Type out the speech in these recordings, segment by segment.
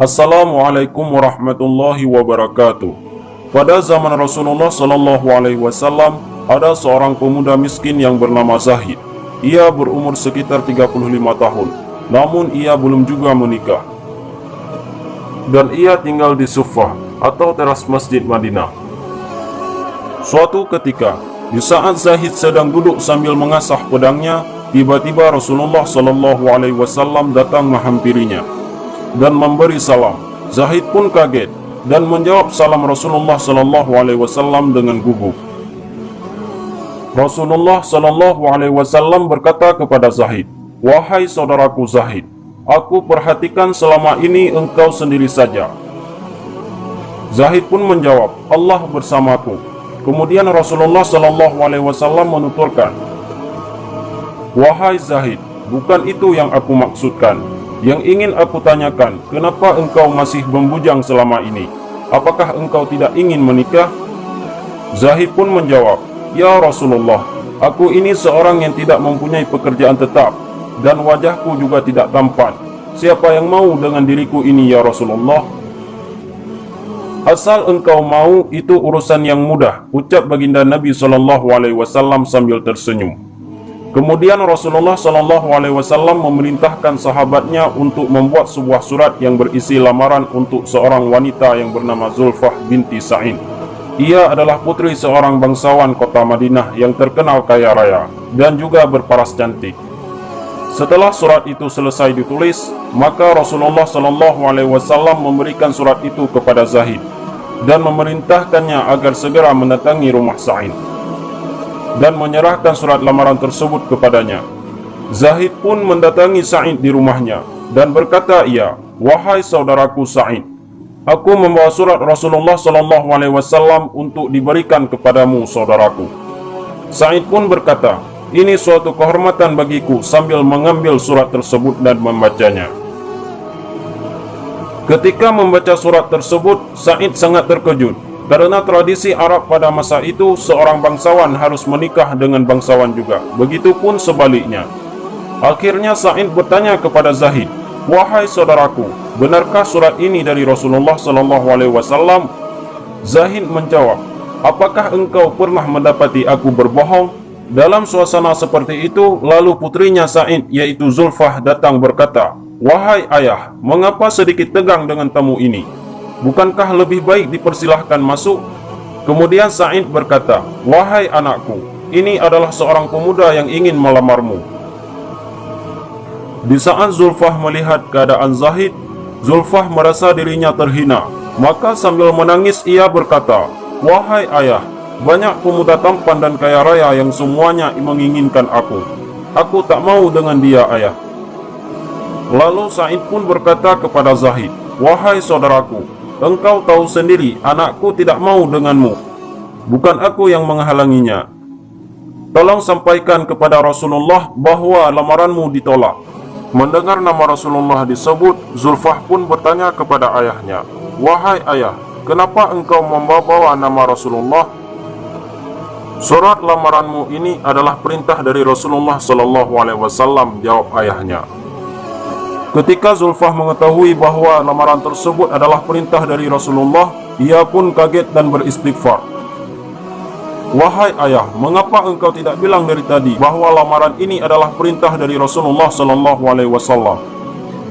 Assalamualaikum warahmatullahi wabarakatuh. Pada zaman Rasulullah sallallahu alaihi wasallam, ada seorang pemuda miskin yang bernama Zahid. Ia berumur sekitar 35 tahun, namun ia belum juga menikah. Dan ia tinggal di Sufah atau teras Masjid Madinah. Suatu ketika, di saat Zahid sedang duduk sambil mengasah pedangnya, Tiba-tiba Rasulullah sallallahu alaihi wasallam datang menghampirinya dan memberi salam. Zahid pun kaget dan menjawab salam Rasulullah sallallahu alaihi wasallam dengan gugup. Rasulullah sallallahu alaihi wasallam berkata kepada Zahid, "Wahai saudaraku Zahid, aku perhatikan selama ini engkau sendiri saja." Zahid pun menjawab, "Allah bersamaku." Kemudian Rasulullah sallallahu alaihi wasallam menuturkan, Wahai Zahid, bukan itu yang aku maksudkan. Yang ingin aku tanyakan, kenapa engkau masih membujang selama ini? Apakah engkau tidak ingin menikah? Zahid pun menjawab, Ya Rasulullah, aku ini seorang yang tidak mempunyai pekerjaan tetap dan wajahku juga tidak tampan. Siapa yang mau dengan diriku ini ya Rasulullah? Asal engkau mau itu urusan yang mudah, ucap baginda Nabi SAW sambil tersenyum. Kemudian Rasulullah Shallallahu Alaihi Wasallam memerintahkan sahabatnya untuk membuat sebuah surat yang berisi lamaran untuk seorang wanita yang bernama Zulfah binti Sa'in. Ia adalah putri seorang bangsawan kota Madinah yang terkenal kaya raya dan juga berparas cantik. Setelah surat itu selesai ditulis, maka Rasulullah Shallallahu Alaihi Wasallam memberikan surat itu kepada Zahid dan memerintahkannya agar segera mendatangi rumah Sa'in dan menyerahkan surat lamaran tersebut kepadanya. Zahid pun mendatangi Sa'id di rumahnya dan berkata ia, "Wahai saudaraku Sa'id, aku membawa surat Rasulullah sallallahu alaihi wasallam untuk diberikan kepadamu, saudaraku." Sa'id pun berkata, "Ini suatu kehormatan bagiku," sambil mengambil surat tersebut dan membacanya. Ketika membaca surat tersebut, Sa'id sangat terkejut karena tradisi Arab pada masa itu seorang bangsawan harus menikah dengan bangsawan juga. Begitupun sebaliknya. Akhirnya Sa'id bertanya kepada Zahid, "Wahai saudaraku, benarkah surat ini dari Rasulullah wasallam?" Zahid menjawab, "Apakah engkau pernah mendapati aku berbohong?" Dalam suasana seperti itu, lalu putrinya Sa'id yaitu Zulfah datang berkata, "Wahai ayah, mengapa sedikit tegang dengan tamu ini?" Bukankah lebih baik dipersilahkan masuk? Kemudian Sa'id berkata, Wahai anakku, ini adalah seorang pemuda yang ingin melamarmu. Di saat Zulfah melihat keadaan Zahid, Zulfah merasa dirinya terhina. Maka sambil menangis ia berkata, Wahai ayah, banyak pemuda tampan dan kaya raya yang semuanya menginginkan aku. Aku tak mau dengan dia ayah. Lalu Sa'id pun berkata kepada Zahid, Wahai saudaraku, Engkau tahu sendiri anakku tidak mau denganmu. Bukan aku yang menghalanginya. Tolong sampaikan kepada Rasulullah bahawa lamaranmu ditolak. Mendengar nama Rasulullah disebut Zulfah pun bertanya kepada ayahnya Wahai ayah, kenapa engkau membawa nama Rasulullah? Surat lamaranmu ini adalah perintah dari Rasulullah sallallahu alaihi wasallam jawab ayahnya Ketika Zulfah mengetahui bahawa lamaran tersebut adalah perintah dari Rasulullah, ia pun kaget dan beristighfar. Wahai ayah, mengapa engkau tidak bilang dari tadi bahawa lamaran ini adalah perintah dari Rasulullah sallallahu alaihi wasallam?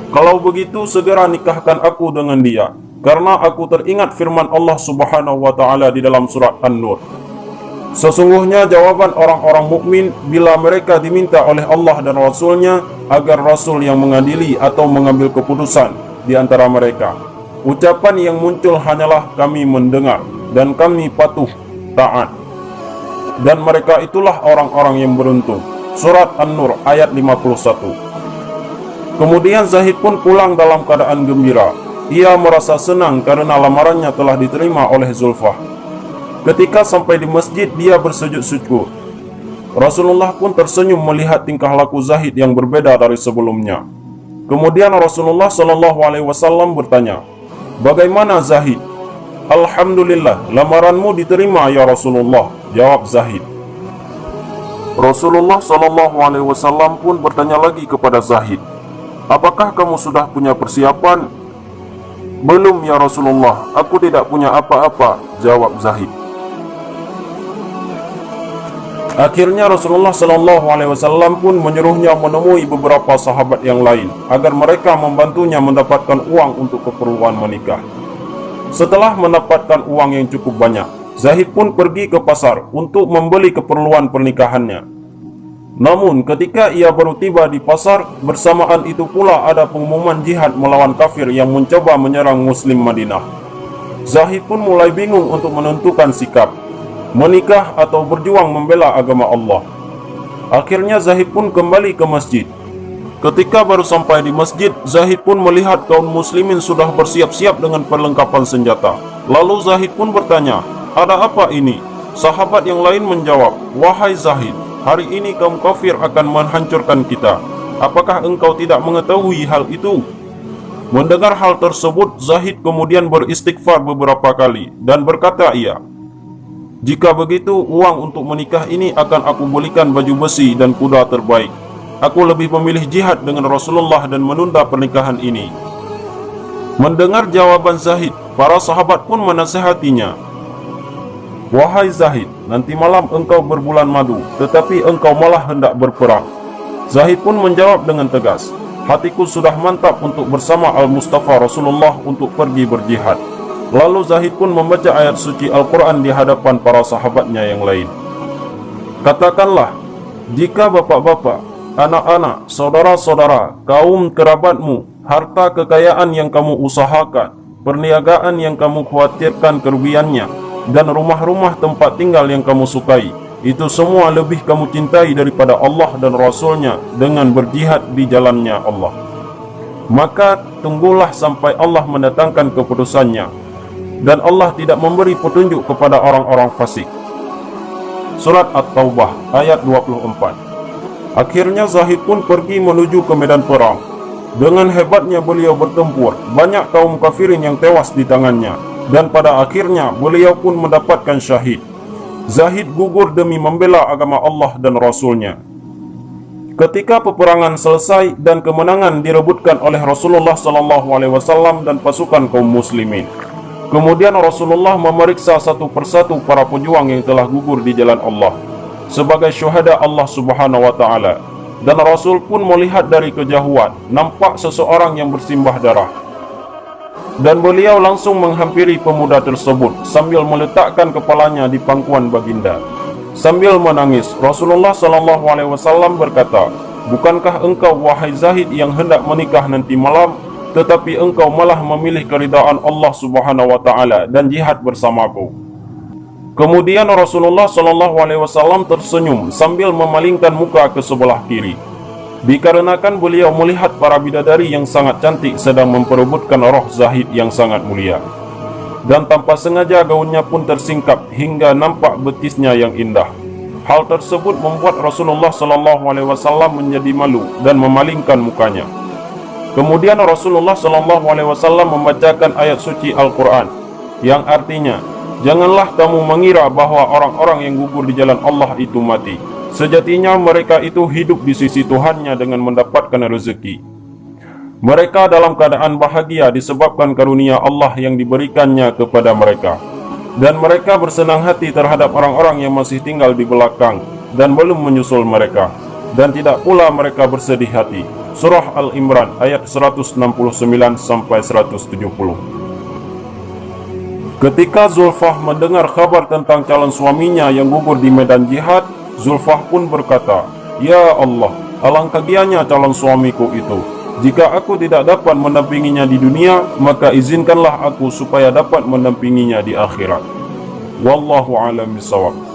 Kalau begitu segera nikahkan aku dengan dia, karena aku teringat firman Allah Subhanahu wa taala di dalam surat An-Nur. Sesungguhnya jawaban orang-orang mukmin bila mereka diminta oleh Allah dan Rasulnya agar Rasul yang mengadili atau mengambil keputusan di antara mereka. Ucapan yang muncul hanyalah kami mendengar dan kami patuh taat. Dan mereka itulah orang-orang yang beruntung. Surat An-Nur ayat 51. Kemudian Zahid pun pulang dalam keadaan gembira. Ia merasa senang karena lamarannya telah diterima oleh Zulfah. Ketika sampai di masjid, dia bersujud syukur. Rasulullah pun tersenyum melihat tingkah laku Zahid yang berbeda dari sebelumnya. Kemudian Rasulullah Shallallahu Alaihi Wasallam bertanya, Bagaimana Zahid? Alhamdulillah, lamaranmu diterima ya Rasulullah. Jawab Zahid. Rasulullah Shallallahu Alaihi Wasallam pun bertanya lagi kepada Zahid, Apakah kamu sudah punya persiapan? Belum ya Rasulullah, aku tidak punya apa-apa, jawab Zahid. Akhirnya Rasulullah sallallahu alaihi wasallam pun menyuruhnya menemui beberapa sahabat yang lain agar mereka membantunya mendapatkan uang untuk keperluan menikah. Setelah mendapatkan uang yang cukup banyak, Zahid pun pergi ke pasar untuk membeli keperluan pernikahannya. Namun ketika ia baru tiba di pasar, bersamaan itu pula ada pengumuman jihad melawan kafir yang mencoba menyerang muslim Madinah. Zahid pun mulai bingung untuk menentukan sikap, menikah atau berjuang membela agama Allah. Akhirnya Zahid pun kembali ke masjid. Ketika baru sampai di masjid, Zahid pun melihat kaum muslimin sudah bersiap-siap dengan perlengkapan senjata. Lalu Zahid pun bertanya, ada apa ini? Sahabat yang lain menjawab, Wahai Zahid, hari ini kaum kafir akan menghancurkan kita. Apakah engkau tidak mengetahui hal itu? Mendengar hal tersebut, Zahid kemudian beristighfar beberapa kali dan berkata ia, Jika begitu, uang untuk menikah ini akan aku belikan baju besi dan kuda terbaik. Aku lebih memilih jihad dengan Rasulullah dan menunda pernikahan ini. Mendengar jawaban Zahid, para sahabat pun menasihatinya, Wahai Zahid, nanti malam engkau berbulan madu, tetapi engkau malah hendak berperang. Zahid pun menjawab dengan tegas, hatiku sudah mantap untuk bersama Al-Mustafa Rasulullah untuk pergi berjihad. Lalu Zahid pun membaca ayat suci Al-Quran di hadapan para sahabatnya yang lain. Katakanlah, jika bapak-bapak, anak-anak, saudara-saudara, kaum kerabatmu, harta kekayaan yang kamu usahakan, perniagaan yang kamu khawatirkan kerugiannya, dan rumah-rumah tempat tinggal yang kamu sukai itu semua lebih kamu cintai daripada Allah dan Rasulnya dengan berjihad di jalannya Allah maka tunggulah sampai Allah mendatangkan keputusannya dan Allah tidak memberi petunjuk kepada orang-orang fasik Surat At-Taubah ayat 24 Akhirnya Zahid pun pergi menuju ke medan perang Dengan hebatnya beliau bertempur Banyak kaum kafirin yang tewas di tangannya dan pada akhirnya beliau pun mendapatkan syahid. Zahid gugur demi membela agama Allah dan Rasulnya. Ketika peperangan selesai dan kemenangan direbutkan oleh Rasulullah SAW dan pasukan kaum muslimin. Kemudian Rasulullah memeriksa satu persatu para pejuang yang telah gugur di jalan Allah sebagai syuhada Allah Subhanahu wa taala. Dan Rasul pun melihat dari kejauhan nampak seseorang yang bersimbah darah dan beliau langsung menghampiri pemuda tersebut sambil meletakkan kepalanya di pangkuan baginda. Sambil menangis, Rasulullah sallallahu alaihi wasallam berkata, "Bukankah engkau wahai Zahid yang hendak menikah nanti malam, tetapi engkau malah memilih keridaan Allah Subhanahu wa taala dan jihad bersamaku?" Kemudian Rasulullah sallallahu alaihi wasallam tersenyum sambil memalingkan muka ke sebelah kiri. Dikarenakan beliau melihat para bidadari yang sangat cantik sedang memperebutkan roh Zahid yang sangat mulia. Dan tanpa sengaja gaunnya pun tersingkap hingga nampak betisnya yang indah. Hal tersebut membuat Rasulullah sallallahu alaihi wasallam menjadi malu dan memalingkan mukanya. Kemudian Rasulullah sallallahu alaihi wasallam membacakan ayat suci Al-Qur'an yang artinya, "Janganlah kamu mengira bahawa orang-orang yang gugur di jalan Allah itu mati." Sejatinya mereka itu hidup di sisi Tuhannya dengan mendapatkan rezeki. Mereka dalam keadaan bahagia disebabkan karunia Allah yang diberikannya kepada mereka. Dan mereka bersenang hati terhadap orang-orang yang masih tinggal di belakang dan belum menyusul mereka. Dan tidak pula mereka bersedih hati. Surah Al-Imran ayat 169-170 Ketika Zulfah mendengar kabar tentang calon suaminya yang gugur di medan jihad, Zulfah pun berkata, Ya Allah, alangkah gianya calon suamiku itu. Jika aku tidak dapat mendampinginya di dunia, maka izinkanlah aku supaya dapat mendampinginya di akhirat. Wallahu a'lam bishawab.